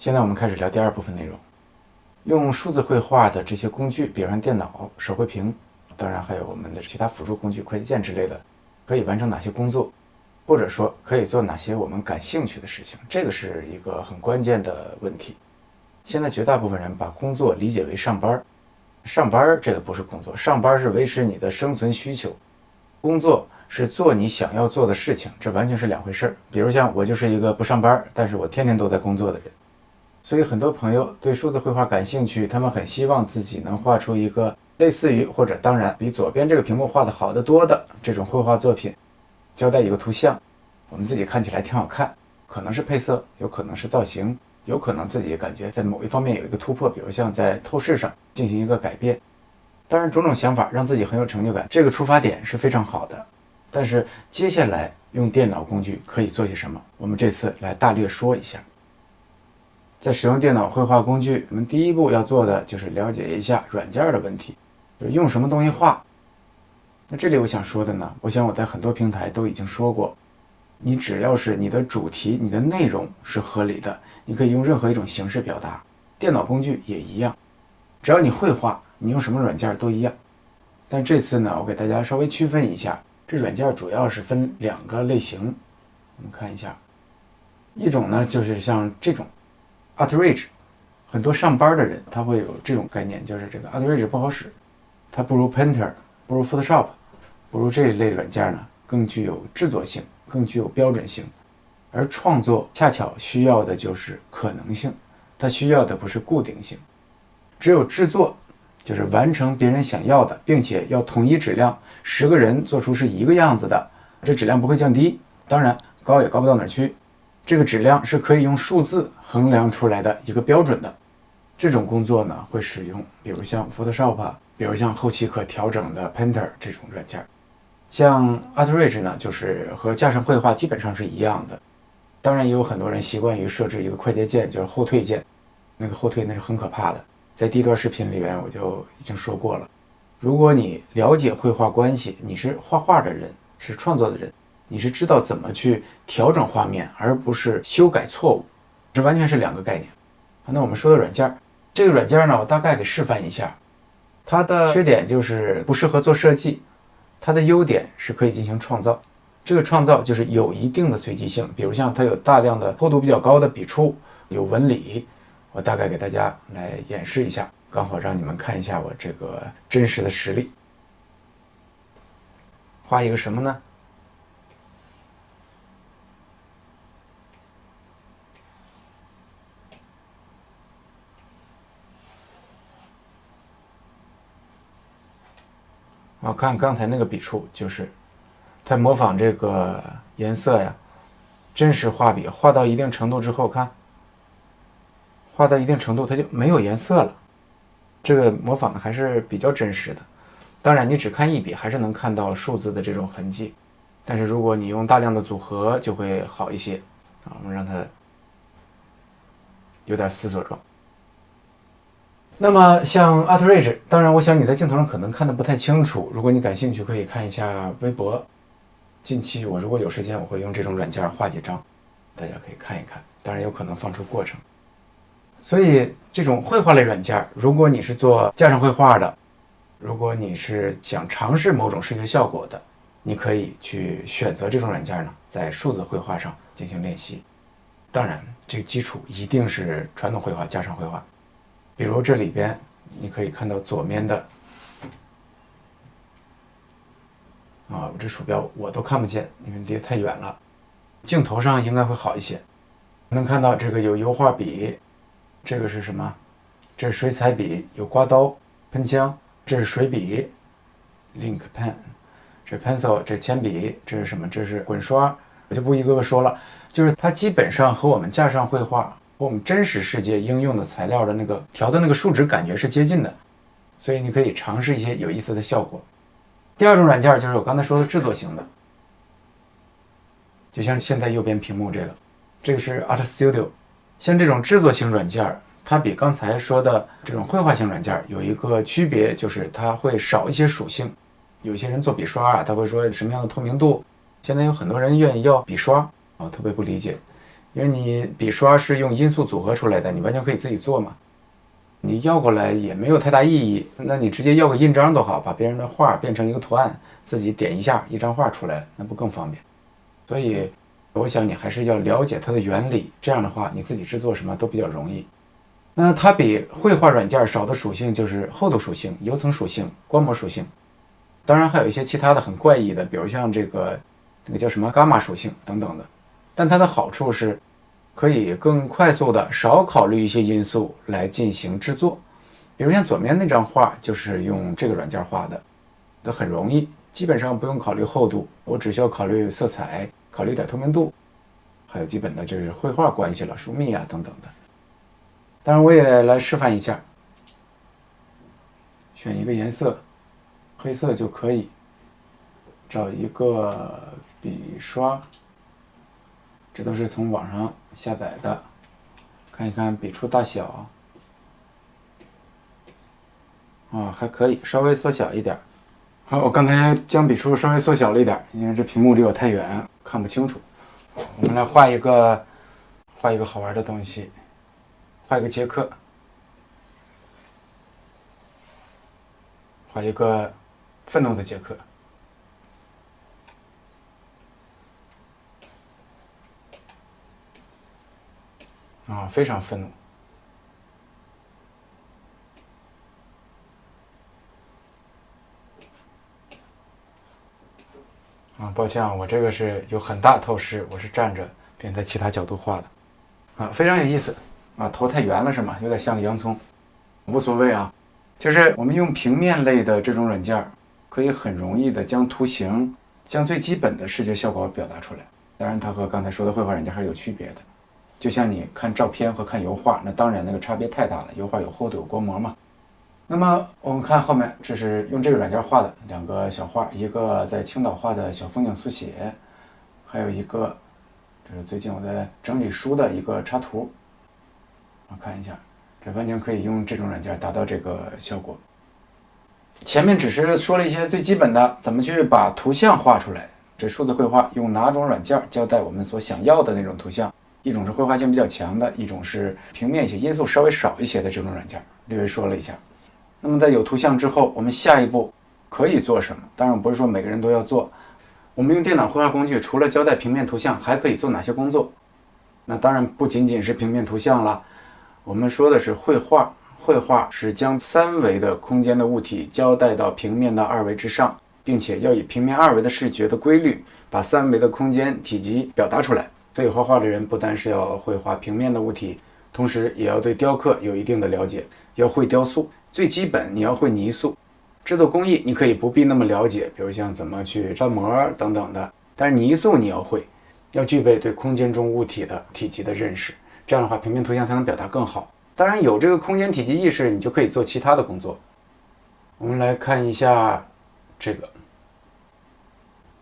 现在我们开始聊第二部分内容。用数字绘画的这些工具，比如像电脑、手绘屏，当然还有我们的其他辅助工具、快捷键之类的，可以完成哪些工作，或者说可以做哪些我们感兴趣的事情，这个是一个很关键的问题。现在绝大部分人把工作理解为上班，上班这个不是工作，上班是维持你的生存需求，工作是做你想要做的事情，这完全是两回事儿。比如像我就是一个不上班，但是我天天都在工作的人。所以很多朋友对数字绘画感兴趣，他们很希望自己能画出一个类似于或者当然比左边这个屏幕画的好得多的这种绘画作品，交代一个图像，我们自己看起来挺好看，可能是配色，有可能是造型，有可能自己感觉在某一方面有一个突破，比如像在透视上进行一个改变。当然，种种想法让自己很有成就感，这个出发点是非常好的。但是接下来用电脑工具可以做些什么？我们这次来大略说一下。在使用电脑绘画工具，我们第一步要做的就是了解一下软件的问题，就是用什么东西画。那这里我想说的呢，我想我在很多平台都已经说过，你只要是你的主题、你的内容是合理的，你可以用任何一种形式表达。电脑工具也一样，只要你会画，你用什么软件都一样。但这次呢，我给大家稍微区分一下，这软件主要是分两个类型。我们看一下，一种呢就是像这种。Art Rage，很多上班的人他会有这种概念，就是这个 Art Rage 不好使，它不如 Painter，不如 Photoshop，不如这一类软件呢更具有制作性，更具有标准性。而创作恰巧需要的就是可能性，它需要的不是固定性。只有制作，就是完成别人想要的，并且要统一质量，十个人做出是一个样子的，这质量不会降低，当然高也高不到哪儿去。这个质量是可以用数字衡量出来的一个标准的，这种工作呢会使用，比如像 Photoshop，比如像后期可调整的 Painter 这种软件，像 Artridge 呢就是和架上绘画基本上是一样的。当然也有很多人习惯于设置一个快捷键，就是后退键，那个后退那是很可怕的。在第一段视频里边我就已经说过了，如果你了解绘画关系，你是画画的人，是创作的人。你是知道怎么去调整画面，而不是修改错误，这完全是两个概念。那我们说的软件，这个软件呢，我大概给示范一下。它的缺点就是不适合做设计，它的优点是可以进行创造。这个创造就是有一定的随机性，比如像它有大量的厚度比较高的笔触，有纹理。我大概给大家来演示一下，刚好让你们看一下我这个真实的实力。画一个什么呢？我看刚才那个笔触，就是它模仿这个颜色呀，真实画笔画到一定程度之后，看画到一定程度，它就没有颜色了。这个模仿的还是比较真实的。当然，你只看一笔还是能看到数字的这种痕迹，但是如果你用大量的组合，就会好一些。啊，我们让它有点思索状。那么像 ArtRage，当然，我想你在镜头上可能看的不太清楚。如果你感兴趣，可以看一下微博。近期我如果有时间，我会用这种软件画几张，大家可以看一看。当然有可能放出过程。所以这种绘画类软件，如果你是做架上绘画的，如果你是想尝试某种视觉效果的，你可以去选择这种软件呢，在数字绘画上进行练习。当然，这个基础一定是传统绘画加上绘画。比如这里边，你可以看到左面的啊，我这鼠标我都看不见，因为离得太远了。镜头上应该会好一些，能看到这个有油画笔，这个是什么？这是水彩笔，有刮刀、喷枪，这是水笔，link pen，这 pencil，这铅笔，这是什么？这是滚刷，我就不一个个说了，就是它基本上和我们架上绘画。和我们真实世界应用的材料的那个调的那个数值感觉是接近的，所以你可以尝试一些有意思的效果。第二种软件就是我刚才说的制作型的，就像现在右边屏幕这个，这个是 Art Studio。像这种制作型软件，它比刚才说的这种绘画型软件有一个区别，就是它会少一些属性。有些人做笔刷啊，他会说什么样的透明度？现在有很多人愿意要笔刷啊，特别不理解。因为你笔刷是用因素组合出来的，你完全可以自己做嘛。你要过来也没有太大意义，那你直接要个印章都好，把别人的画变成一个图案，自己点一下，一张画出来了，那不更方便？所以，我想你还是要了解它的原理，这样的话你自己制作什么都比较容易。那它比绘画软件少的属性就是厚度属性、油层属性、光膜属性，当然还有一些其他的很怪异的，比如像这个那个叫什么伽马属性等等的。但它的好处是。可以更快速的少考虑一些因素来进行制作，比如像左面那张画就是用这个软件画的，都很容易，基本上不用考虑厚度，我只需要考虑色彩，考虑点透明度，还有基本的就是绘画关系了，疏密啊等等的。当然我也来示范一下，选一个颜色，黑色就可以，找一个笔刷。这都是从网上下载的，看一看笔触大小，啊，还可以，稍微缩小一点。好，我刚才将笔触稍微缩小了一点，因为这屏幕离我太远，看不清楚。我们来画一个，画一个好玩的东西，画一个杰克，画一个愤怒的杰克。啊，非常愤怒！啊，抱歉啊，我这个是有很大透视，我是站着并在其他角度画的。啊，非常有意思。啊，头太圆了是吗？有点像个洋葱。无所谓啊，就是我们用平面类的这种软件，可以很容易的将图形、将最基本的视觉效果表达出来。当然，它和刚才说的绘画软件还是有区别的。就像你看照片和看油画，那当然那个差别太大了。油画有厚度有光膜嘛。那么我们看后面，这是用这个软件画的两个小画，一个在青岛画的小风景速写，还有一个这是最近我在整理书的一个插图。我看一下，这完全可以用这种软件达到这个效果。前面只是说了一些最基本的，怎么去把图像画出来。这数字绘画用哪种软件交代我们所想要的那种图像？一种是绘画性比较强的，一种是平面一些因素稍微少一些的这种软件，略微说了一下。那么在有图像之后，我们下一步可以做什么？当然不是说每个人都要做。我们用电脑绘画工具，除了交代平面图像，还可以做哪些工作？那当然不仅仅是平面图像了。我们说的是绘画，绘画是将三维的空间的物体交代到平面的二维之上，并且要以平面二维的视觉的规律，把三维的空间体积表达出来。所以画画的人不单是要会画平面的物体，同时也要对雕刻有一定的了解，要会雕塑。最基本你要会泥塑，制作工艺你可以不必那么了解，比如像怎么去翻模等等的。但是泥塑你要会，要具备对空间中物体的体积的认识，这样的话平面图像才能表达更好。当然有这个空间体积意识，你就可以做其他的工作。我们来看一下这个。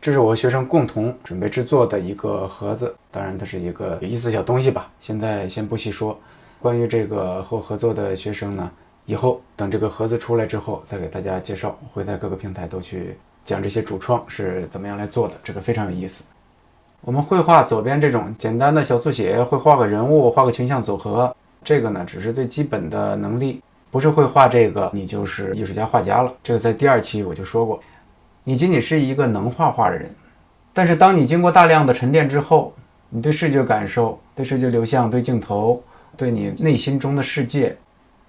这是我和学生共同准备制作的一个盒子，当然它是一个有意思的小东西吧。现在先不细说。关于这个和我合作的学生呢，以后等这个盒子出来之后再给大家介绍。会在各个平台都去讲这些主创是怎么样来做的，这个非常有意思。我们绘画左边这种简单的小速写，会画个人物，画个群像组合，这个呢只是最基本的能力，不是会画这个你就是艺术家画家了。这个在第二期我就说过。你仅仅是一个能画画的人，但是当你经过大量的沉淀之后，你对视觉感受、对视觉流向、对镜头、对你内心中的世界、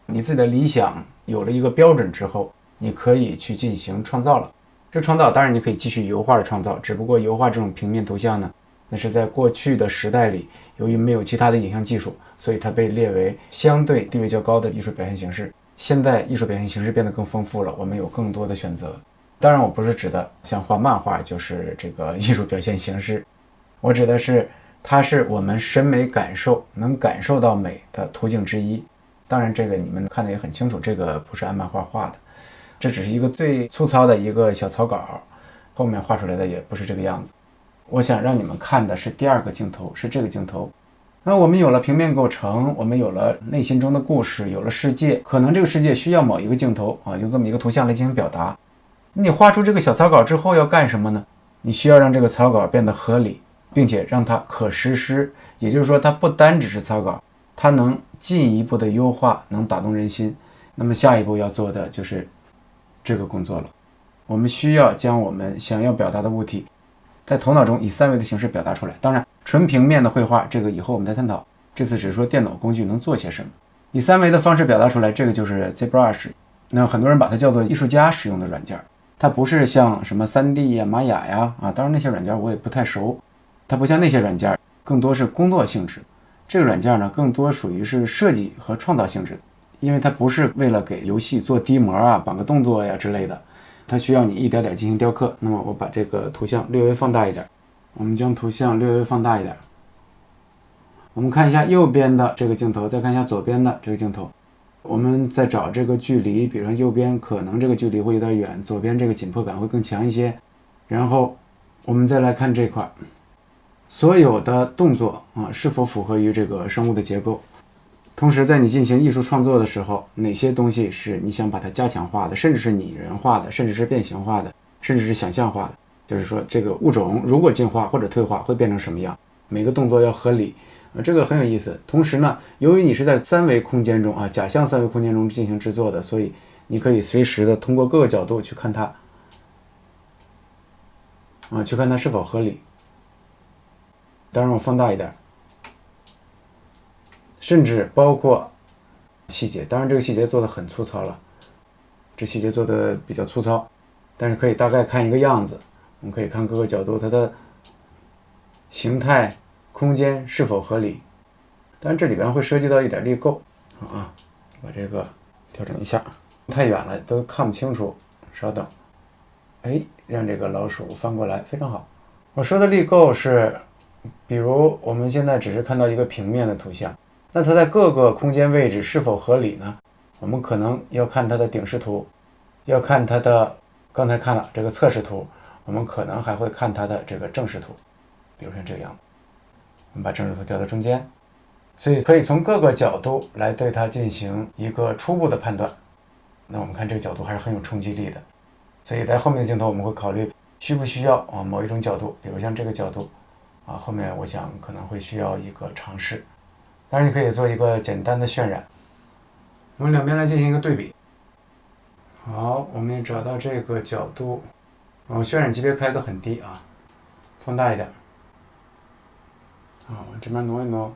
你自己的理想有了一个标准之后，你可以去进行创造了。这创造当然你可以继续油画的创造，只不过油画这种平面图像呢，那是在过去的时代里，由于没有其他的影像技术，所以它被列为相对地位较高的艺术表现形式。现在艺术表现形式变得更丰富了，我们有更多的选择。当然，我不是指的像画漫画就是这个艺术表现形式，我指的是它是我们审美感受能感受到美的途径之一。当然，这个你们看的也很清楚，这个不是按漫画画的，这只是一个最粗糙的一个小草稿，后面画出来的也不是这个样子。我想让你们看的是第二个镜头，是这个镜头。那我们有了平面构成，我们有了内心中的故事，有了世界，可能这个世界需要某一个镜头啊，用这么一个图像来进行表达。你画出这个小草稿之后要干什么呢？你需要让这个草稿变得合理，并且让它可实施，也就是说，它不单只是草稿，它能进一步的优化，能打动人心。那么下一步要做的就是这个工作了。我们需要将我们想要表达的物体，在头脑中以三维的形式表达出来。当然，纯平面的绘画，这个以后我们再探讨。这次只是说电脑工具能做些什么，以三维的方式表达出来。这个就是 ZBrush，那很多人把它叫做艺术家使用的软件，它不是像什么 3D 呀、玛雅呀啊，当然那些软件我也不太熟，它不像那些软件。更多是工作性质，这个软件呢，更多属于是设计和创造性质，因为它不是为了给游戏做低模啊、绑个动作呀之类的，它需要你一点点进行雕刻。那么我把这个图像略微放大一点，我们将图像略微放大一点，我们看一下右边的这个镜头，再看一下左边的这个镜头，我们在找这个距离，比如说右边可能这个距离会有点远，左边这个紧迫感会更强一些，然后我们再来看这块。所有的动作啊，是否符合于这个生物的结构？同时，在你进行艺术创作的时候，哪些东西是你想把它加强化的，甚至是拟人化的，甚至是变形化的，甚至是想象化的？就是说，这个物种如果进化或者退化，会变成什么样？每个动作要合理啊，这个很有意思。同时呢，由于你是在三维空间中啊，假象三维空间中进行制作的，所以你可以随时的通过各个角度去看它啊，去看它是否合理。当然，我放大一点，甚至包括细节。当然，这个细节做的很粗糙了，这细节做的比较粗糙，但是可以大概看一个样子。我们可以看各个角度，它的形态、空间是否合理。当然，这里边会涉及到一点力构啊，把这个调整一下，太远了都看不清楚。稍等，哎，让这个老鼠翻过来，非常好。我说的力构是。比如我们现在只是看到一个平面的图像，那它在各个空间位置是否合理呢？我们可能要看它的顶视图，要看它的刚才看了这个侧视图，我们可能还会看它的这个正视图。比如像这个样子，我们把正视图调到中间，所以可以从各个角度来对它进行一个初步的判断。那我们看这个角度还是很有冲击力的，所以在后面的镜头我们会考虑需不需要啊某一种角度，比如像这个角度。啊，后面我想可能会需要一个尝试，当然你可以做一个简单的渲染，我们两边来进行一个对比。好，我们也找到这个角度，然后渲染级别开的很低啊，放大一点。啊，这边挪一挪。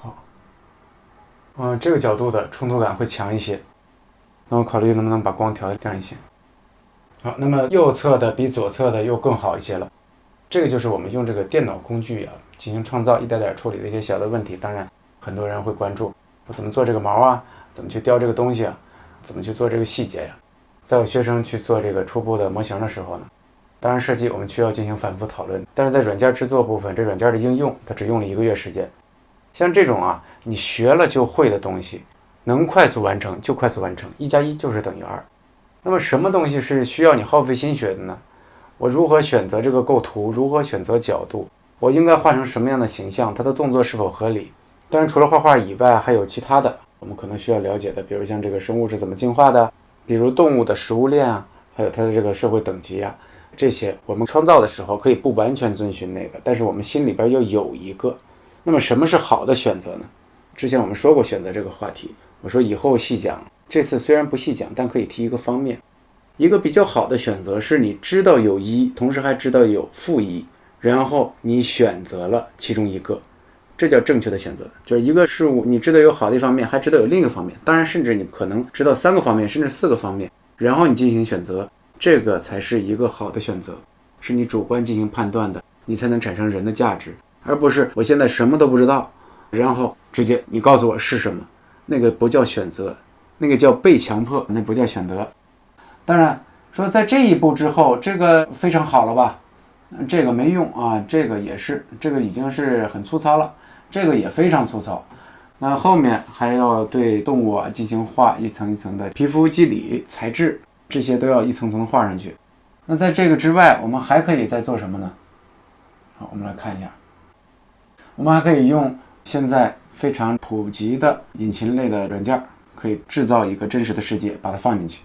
好，嗯，这个角度的冲突感会强一些，那我考虑能不能把光调亮一些。好，那么右侧的比左侧的又更好一些了。这个就是我们用这个电脑工具啊进行创造，一点点处理的一些小的问题。当然，很多人会关注我怎么做这个毛啊，怎么去雕这个东西啊，怎么去做这个细节呀。在我学生去做这个初步的模型的时候呢，当然设计我们需要进行反复讨论。但是在软件制作部分，这软件的应用它只用了一个月时间。像这种啊，你学了就会的东西，能快速完成就快速完成，一加一就是等于二。那么什么东西是需要你耗费心血的呢？我如何选择这个构图？如何选择角度？我应该画成什么样的形象？它的动作是否合理？当然，除了画画以外，还有其他的我们可能需要了解的，比如像这个生物是怎么进化的，比如动物的食物链啊，还有它的这个社会等级啊，这些我们创造的时候可以不完全遵循那个，但是我们心里边要有一个。那么什么是好的选择呢？之前我们说过选择这个话题，我说以后细讲。这次虽然不细讲，但可以提一个方面，一个比较好的选择是你知道有一，同时还知道有负一，然后你选择了其中一个，这叫正确的选择。就是一个事物，你知道有好的一方面，还知道有另一个方面，当然甚至你可能知道三个方面，甚至四个方面，然后你进行选择，这个才是一个好的选择，是你主观进行判断的，你才能产生人的价值，而不是我现在什么都不知道，然后直接你告诉我是什么，那个不叫选择。那个叫被强迫，那不叫选择。当然说，在这一步之后，这个非常好了吧？这个没用啊，这个也是，这个已经是很粗糙了，这个也非常粗糙。那后面还要对动物啊进行画一层一层的皮肤肌理材质，这些都要一层层画上去。那在这个之外，我们还可以再做什么呢？好，我们来看一下，我们还可以用现在非常普及的引擎类的软件。可以制造一个真实的世界，把它放进去。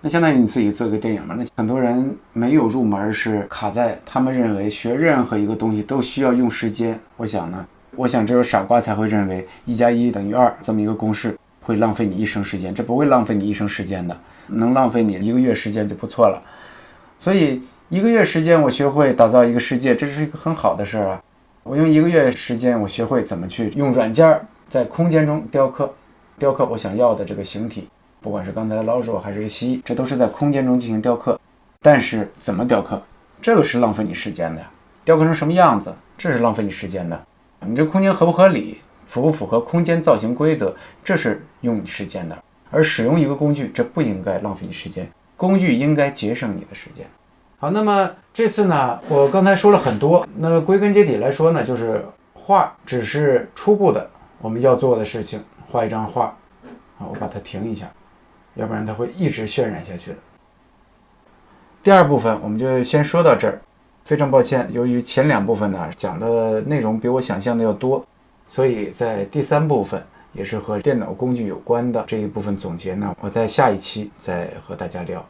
那相当于你自己做一个电影嘛。那很多人没有入门，是卡在他们认为学任何一个东西都需要用时间。我想呢，我想只有傻瓜才会认为一加一等于二这么一个公式会浪费你一生时间，这不会浪费你一生时间的，能浪费你一个月时间就不错了。所以一个月时间我学会打造一个世界，这是一个很好的事儿啊。我用一个月时间，我学会怎么去用软件在空间中雕刻，雕刻我想要的这个形体。不管是刚才的老鼠还是蜥蜴，这都是在空间中进行雕刻。但是怎么雕刻，这个是浪费你时间的。雕刻成什么样子，这是浪费你时间的。你这空间合不合理，符不符合空间造型规则，这是用你时间的。而使用一个工具，这不应该浪费你时间，工具应该节省你的时间。好，那么这次呢，我刚才说了很多，那归根结底来说呢，就是画只是初步的我们要做的事情，画一张画。好，我把它停一下。要不然它会一直渲染下去的。第二部分我们就先说到这儿，非常抱歉，由于前两部分呢讲的内容比我想象的要多，所以在第三部分也是和电脑工具有关的这一部分总结呢，我在下一期再和大家聊。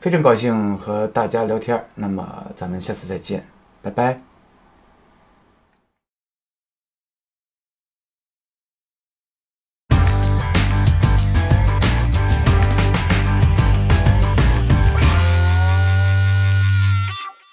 非常高兴和大家聊天，那么咱们下次再见，拜拜。